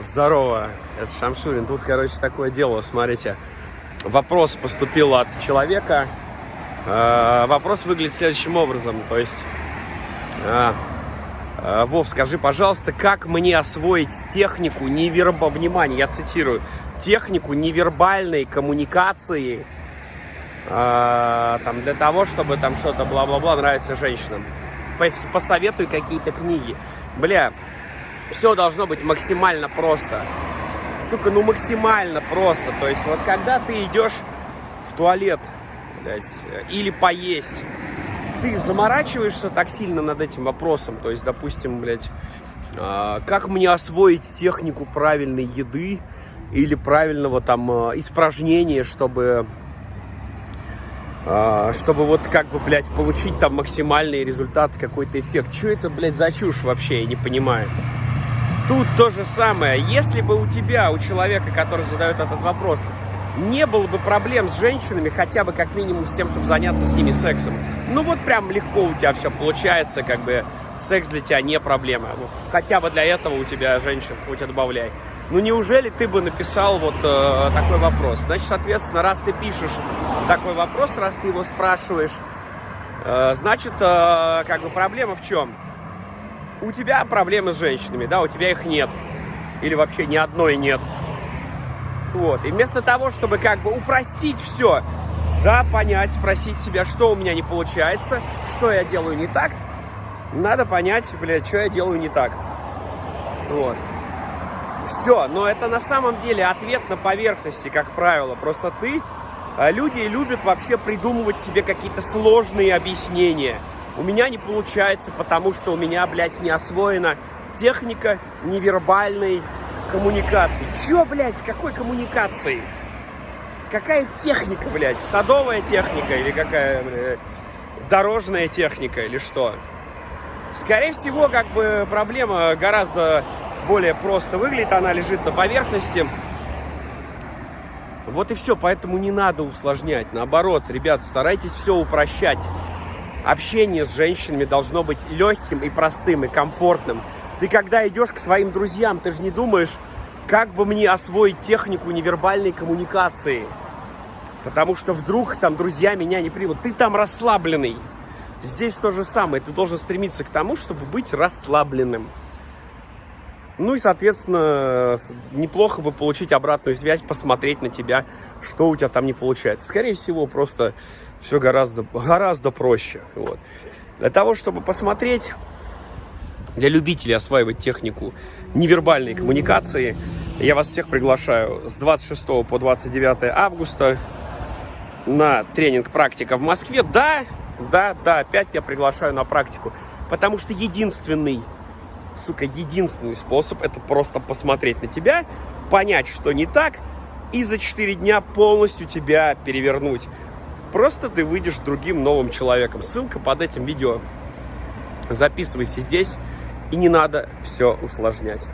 Здорово, это Шамшурин. Тут, короче, такое дело, смотрите. Вопрос поступил от человека. Э, вопрос выглядит следующим образом. То есть, э, э, Вов, скажи, пожалуйста, как мне освоить технику неверба... Внимание, я цитирую. Технику невербальной коммуникации э, там, для того, чтобы там что-то бла-бла-бла нравится женщинам. Посоветуй какие-то книги. Бля, все должно быть максимально просто. Сука, ну максимально просто. То есть вот когда ты идешь в туалет, блядь, или поесть, ты заморачиваешься так сильно над этим вопросом. То есть, допустим, блядь, э, как мне освоить технику правильной еды или правильного там э, испражнения, чтобы э, чтобы вот как бы, блядь, получить там максимальный результат, какой-то эффект. Что это, блядь, за чушь вообще, я не понимаю. Тут то же самое. Если бы у тебя, у человека, который задает этот вопрос, не было бы проблем с женщинами, хотя бы как минимум с тем, чтобы заняться с ними сексом. Ну вот прям легко у тебя все получается, как бы секс для тебя не проблема. Вот, хотя бы для этого у тебя женщин хоть отбавляй. Ну неужели ты бы написал вот э, такой вопрос? Значит, соответственно, раз ты пишешь такой вопрос, раз ты его спрашиваешь, э, значит, э, как бы проблема в чем? У тебя проблемы с женщинами, да, у тебя их нет. Или вообще ни одной нет. Вот. И вместо того, чтобы как бы упростить все, да, понять, спросить себя, что у меня не получается, что я делаю не так, надо понять, блядь, что я делаю не так. Вот. Все, но это на самом деле ответ на поверхности, как правило. Просто ты, а, люди любят вообще придумывать себе какие-то сложные объяснения у меня не получается, потому что у меня, блядь, не освоена техника невербальной коммуникации. Чё, блядь, какой коммуникации? Какая техника, блядь? Садовая техника или какая, блядь, дорожная техника или что? Скорее всего, как бы проблема гораздо более просто выглядит, она лежит на поверхности. Вот и все, поэтому не надо усложнять. Наоборот, ребят, старайтесь все упрощать общение с женщинами должно быть легким и простым, и комфортным. Ты когда идешь к своим друзьям, ты же не думаешь, как бы мне освоить технику невербальной коммуникации. Потому что вдруг там друзья меня не примут. Ты там расслабленный. Здесь то же самое. Ты должен стремиться к тому, чтобы быть расслабленным. Ну и, соответственно, неплохо бы получить обратную связь, посмотреть на тебя, что у тебя там не получается. Скорее всего, просто все гораздо, гораздо проще. Вот. Для того, чтобы посмотреть, для любителей осваивать технику невербальной коммуникации, я вас всех приглашаю с 26 по 29 августа на тренинг «Практика в Москве». Да, да, да, опять я приглашаю на практику, потому что единственный сука, единственный способ это просто посмотреть на тебя, понять, что не так, и за 4 дня полностью тебя перевернуть. Просто ты выйдешь другим новым человеком. Ссылка под этим видео. Записывайся здесь, и не надо все усложнять.